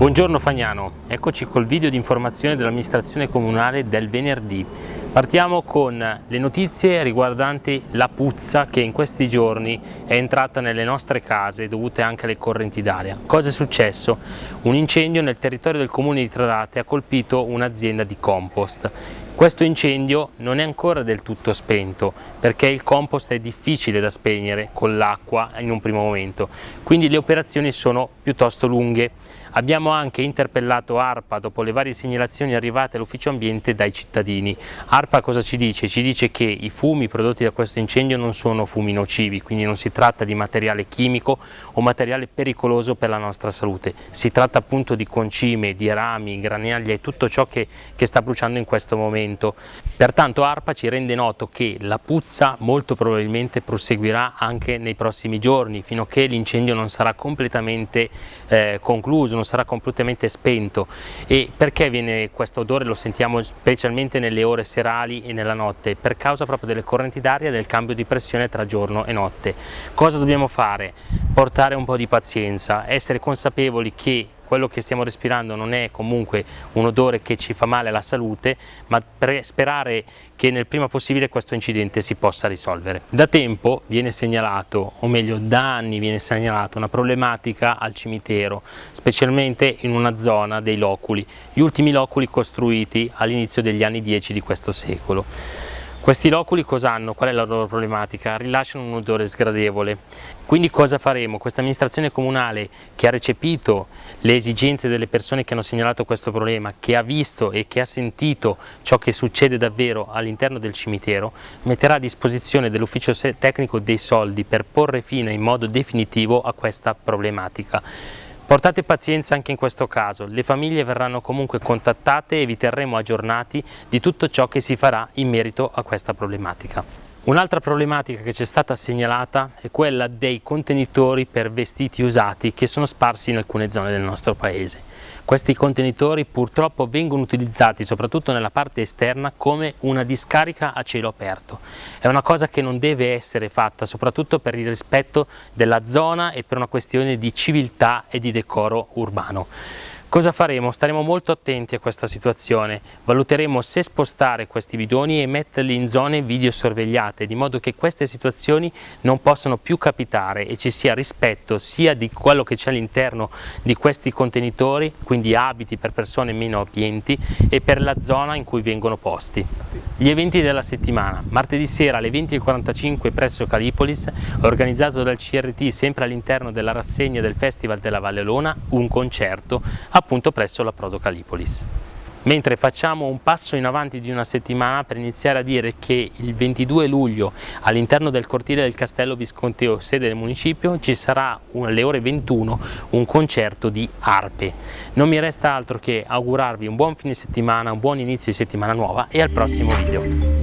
Buongiorno Fagnano, eccoci col video di informazione dell'amministrazione comunale del venerdì. Partiamo con le notizie riguardanti la puzza che in questi giorni è entrata nelle nostre case dovute anche alle correnti d'aria. Cosa è successo? Un incendio nel territorio del comune di Tradate ha colpito un'azienda di compost. Questo incendio non è ancora del tutto spento perché il compost è difficile da spegnere con l'acqua in un primo momento, quindi le operazioni sono piuttosto lunghe. Abbiamo anche interpellato ARPA dopo le varie segnalazioni arrivate all'ufficio ambiente dai cittadini. ARPA cosa ci dice? Ci dice che i fumi prodotti da questo incendio non sono fumi nocivi, quindi non si tratta di materiale chimico o materiale pericoloso per la nostra salute. Si tratta appunto di concime, di rami, granaglie e tutto ciò che, che sta bruciando in questo momento. Pertanto ARPA ci rende noto che la puzza molto probabilmente proseguirà anche nei prossimi giorni, fino a che l'incendio non sarà completamente eh, concluso, non sarà completamente spento. E perché viene questo odore? Lo sentiamo specialmente nelle ore serali e nella notte per causa proprio delle correnti d'aria e del cambio di pressione tra giorno e notte. Cosa dobbiamo fare? portare un po' di pazienza essere consapevoli che quello che stiamo respirando non è comunque un odore che ci fa male alla salute, ma per sperare che nel prima possibile questo incidente si possa risolvere. Da tempo viene segnalato, o meglio da anni viene segnalata una problematica al cimitero, specialmente in una zona dei loculi, gli ultimi loculi costruiti all'inizio degli anni 10 di questo secolo. Questi loculi cosa hanno? Qual è la loro problematica? Rilasciano un odore sgradevole. Quindi cosa faremo? Questa amministrazione comunale che ha recepito le esigenze delle persone che hanno segnalato questo problema, che ha visto e che ha sentito ciò che succede davvero all'interno del cimitero, metterà a disposizione dell'ufficio tecnico dei soldi per porre fine in modo definitivo a questa problematica. Portate pazienza anche in questo caso, le famiglie verranno comunque contattate e vi terremo aggiornati di tutto ciò che si farà in merito a questa problematica. Un'altra problematica che ci è stata segnalata è quella dei contenitori per vestiti usati che sono sparsi in alcune zone del nostro paese. Questi contenitori purtroppo vengono utilizzati soprattutto nella parte esterna come una discarica a cielo aperto. È una cosa che non deve essere fatta soprattutto per il rispetto della zona e per una questione di civiltà e di decoro urbano. Cosa faremo? Staremo molto attenti a questa situazione, valuteremo se spostare questi bidoni e metterli in zone videosorvegliate, di modo che queste situazioni non possano più capitare e ci sia rispetto sia di quello che c'è all'interno di questi contenitori, quindi abiti per persone meno abbienti, e per la zona in cui vengono posti. Gli eventi della settimana, martedì sera alle 20.45 presso Calipolis, organizzato dal CRT sempre all'interno della rassegna del Festival della Valle Lona, un concerto appunto presso la Prodo Calipolis. Mentre facciamo un passo in avanti di una settimana per iniziare a dire che il 22 luglio all'interno del cortile del Castello Visconteo, sede del municipio, ci sarà alle ore 21 un concerto di arpe. Non mi resta altro che augurarvi un buon fine settimana, un buon inizio di settimana nuova e al prossimo video.